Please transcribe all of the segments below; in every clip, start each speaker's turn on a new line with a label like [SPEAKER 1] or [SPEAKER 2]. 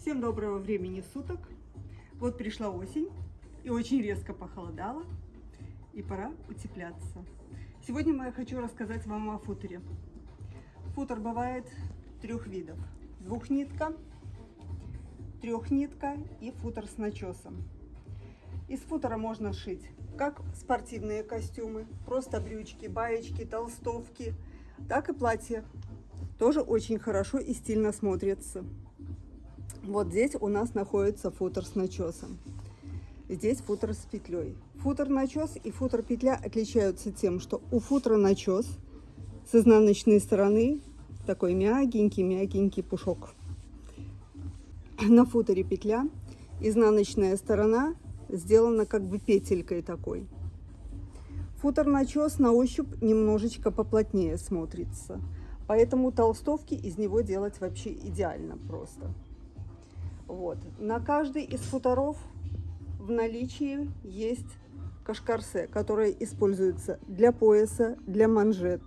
[SPEAKER 1] Всем доброго времени суток. Вот пришла осень и очень резко похолодало, и пора утепляться. Сегодня я хочу рассказать вам о футере. Футер бывает трех видов. Двухнитка, трехнитка и футер с начесом. Из футера можно шить как спортивные костюмы, просто брючки, баечки, толстовки, так и платья. Тоже очень хорошо и стильно смотрится. Вот здесь у нас находится футер с начесом. Здесь футер с петлей. Футер начес и футер петля отличаются тем, что у футера начес с изнаночной стороны такой мягенький-мягенький пушок. На футере петля изнаночная сторона сделана как бы петелькой такой. Футер начес на ощупь немножечко поплотнее смотрится. Поэтому толстовки из него делать вообще идеально просто. Вот. На каждый из футоров в наличии есть кашкарсе, которое используется для пояса, для манжет.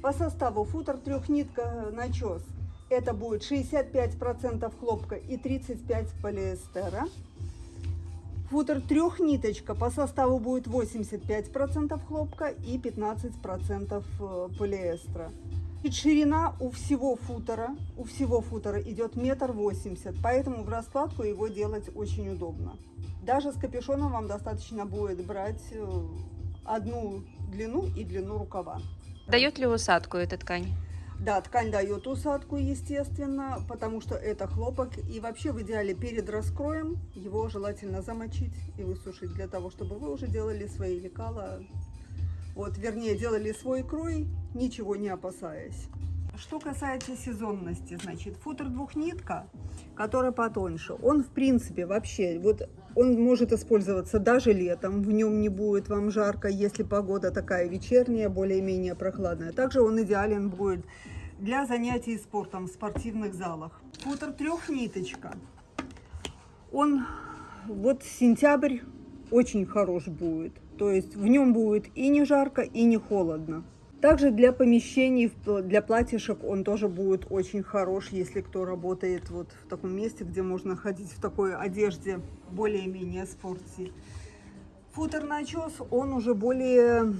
[SPEAKER 1] По составу футер трехнитка начес. Это будет 65% хлопка и 35% полиэстера. Футер трехниточка по составу будет 85% хлопка и 15% э, полиэстера. И ширина у всего футера, у всего футера идет метр восемьдесят, поэтому в раскладку его делать очень удобно. Даже с капюшоном вам достаточно будет брать э, одну длину и длину рукава.
[SPEAKER 2] Дает ли усадку эта ткань?
[SPEAKER 1] Да, ткань дает усадку, естественно, потому что это хлопок. И вообще в идеале перед раскроем его желательно замочить и высушить, для того, чтобы вы уже делали свои лекала вот, вернее, делали свой крой, ничего не опасаясь. Что касается сезонности, значит, футер двухнитка, который потоньше, он, в принципе, вообще, вот он может использоваться даже летом, в нем не будет вам жарко, если погода такая вечерняя, более-менее прохладная. Также он идеален будет для занятий спортом в спортивных залах. Футер трехниточка, он вот сентябрь очень хорош будет. То есть в нем будет и не жарко, и не холодно. Также для помещений, для платьишек он тоже будет очень хорош, если кто работает вот в таком месте, где можно ходить в такой одежде более-менее спортивной. Футер начес, он уже более,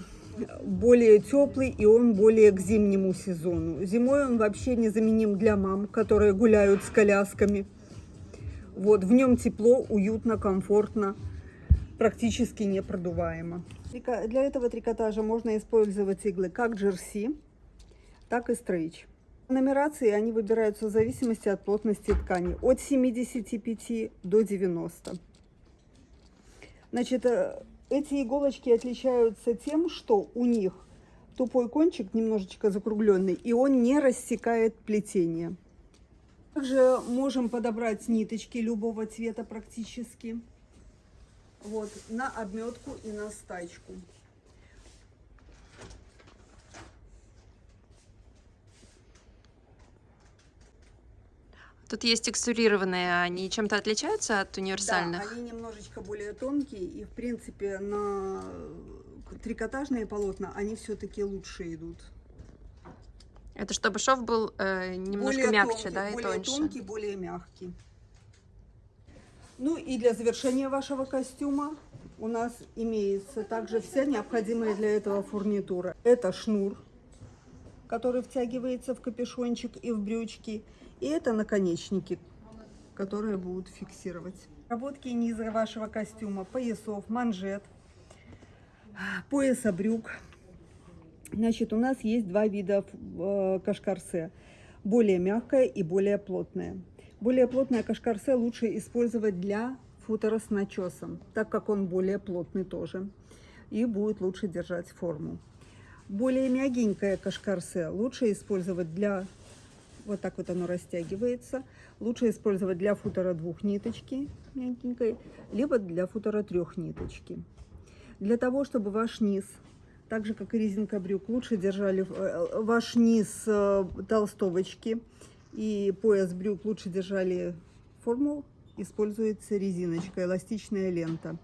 [SPEAKER 1] более теплый и он более к зимнему сезону. Зимой он вообще незаменим для мам, которые гуляют с колясками. Вот, в нем тепло, уютно, комфортно практически непродуваемо. Для этого трикотажа можно использовать иглы как джерси, так и стрейч. Нумерации они выбираются в зависимости от плотности ткани от 75 до 90. Значит, э, эти иголочки отличаются тем, что у них тупой кончик немножечко закругленный, и он не рассекает плетение. Также можем подобрать ниточки любого цвета практически. Вот, на обметку и на стачку.
[SPEAKER 2] Тут есть текстурированные, они чем-то отличаются от универсальных?
[SPEAKER 1] Да, они немножечко более тонкие, и в принципе на трикотажные полотна они все-таки лучше идут.
[SPEAKER 2] Это чтобы шов был э, немножко
[SPEAKER 1] более
[SPEAKER 2] мягче,
[SPEAKER 1] тонкий,
[SPEAKER 2] да, и
[SPEAKER 1] более
[SPEAKER 2] тоньше?
[SPEAKER 1] тонкий, более мягкий. Ну и для завершения вашего костюма у нас имеется также вся необходимая для этого фурнитура. Это шнур, который втягивается в капюшончик и в брючки. И это наконечники, которые будут фиксировать. Работки низа вашего костюма, поясов, манжет, пояса брюк. Значит, у нас есть два вида э, кашкарсе. Более мягкая и более плотная. Более плотное кашкарсе лучше использовать для футера с начесом, так как он более плотный тоже. И будет лучше держать форму. Более мягенькое кашкарсе лучше использовать для... Вот так вот оно растягивается. Лучше использовать для футера двух ниточки мягенькой, либо для футера трех ниточки. Для того, чтобы ваш низ так же как и резинка брюк, лучше держали э, ваш низ э, толстовочки и пояс брюк лучше держали форму, используется резиночка, эластичная лента.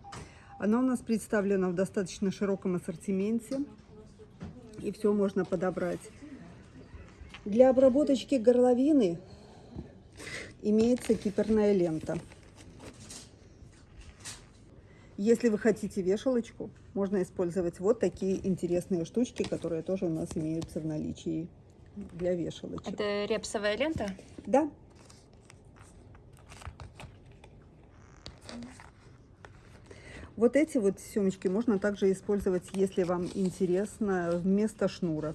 [SPEAKER 1] Она у нас представлена в достаточно широком ассортименте, и все можно подобрать. Для обработочки горловины имеется киперная лента. Если вы хотите вешалочку, можно использовать вот такие интересные штучки, которые тоже у нас имеются в наличии для вешалочек.
[SPEAKER 2] Это репсовая лента?
[SPEAKER 1] Да. Вот эти вот семечки можно также использовать, если вам интересно, вместо шнура.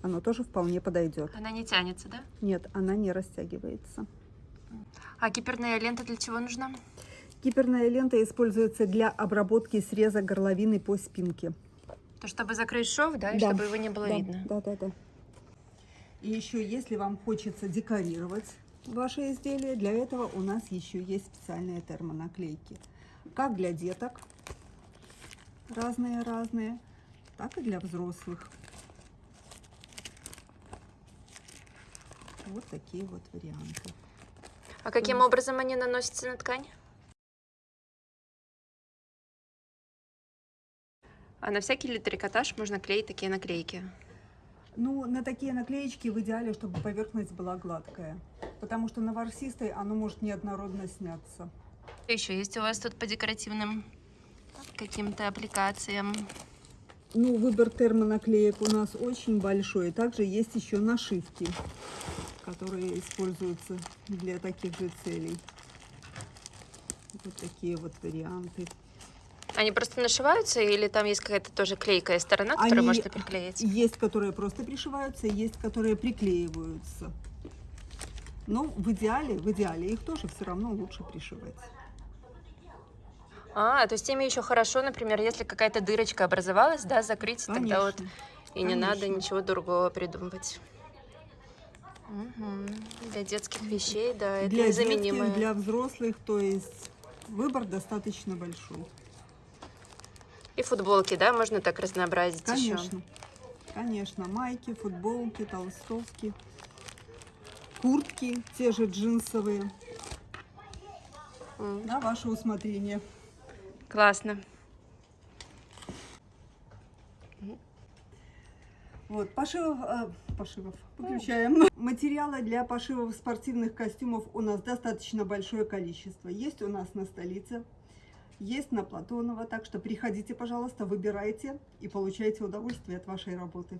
[SPEAKER 1] Оно тоже вполне подойдет.
[SPEAKER 2] Она не тянется, да?
[SPEAKER 1] Нет, она не растягивается.
[SPEAKER 2] А киперная лента для чего нужна?
[SPEAKER 1] Киперная лента используется для обработки среза горловины по спинке.
[SPEAKER 2] То, чтобы закрыть шов, да, и
[SPEAKER 1] Да.
[SPEAKER 2] чтобы его не было
[SPEAKER 1] да,
[SPEAKER 2] видно.
[SPEAKER 1] Да, да, да. И еще, если вам хочется декорировать ваши изделия, для этого у нас еще есть специальные термонаклейки. Как для деток, разные-разные, так и для взрослых. Вот такие вот варианты.
[SPEAKER 2] А каким образом они наносятся на ткань? А на всякий ли трикотаж можно клеить такие наклейки?
[SPEAKER 1] Ну, на такие наклеечки в идеале, чтобы поверхность была гладкая. Потому что на ворсистой оно может неоднородно сняться.
[SPEAKER 2] Что еще есть у вас тут по декоративным каким-то аппликациям?
[SPEAKER 1] Ну, выбор термонаклеек у нас очень большой. Также есть еще нашивки, которые используются для таких же целей. Вот такие вот варианты.
[SPEAKER 2] Они просто нашиваются или там есть какая-то тоже клейкая сторона, которую
[SPEAKER 1] Они-
[SPEAKER 2] можно приклеить?
[SPEAKER 1] Есть, которые просто пришиваются, есть, которые приклеиваются. Но в идеале, в идеале их тоже все равно лучше пришивать.
[SPEAKER 2] А, то есть ими еще хорошо, например, если какая-то дырочка образовалась, да, закрыть, тогда вот
[SPEAKER 1] Конечно.
[SPEAKER 2] и не надо
[SPEAKER 1] конечно.
[SPEAKER 2] ничего другого придумывать. Мгм. Для детских вещей, да, это
[SPEAKER 1] для
[SPEAKER 2] незаменимое.
[SPEAKER 1] детских, для взрослых, то есть выбор достаточно большой.
[SPEAKER 2] Футболки, да, можно так разнообразить еще.
[SPEAKER 1] Конечно, конечно, майки, футболки, толстовки, куртки, те же джинсовые,
[SPEAKER 2] М,
[SPEAKER 1] на ваше усмотрение.
[SPEAKER 2] Классно.
[SPEAKER 1] Вот, пошивов, э, пошивов, выключаем. Материала для пошивов спортивных костюмов у нас достаточно большое количество. Есть у нас на столице, есть на Платонова, так что приходите, пожалуйста, выбирайте и получайте удовольствие от вашей работы.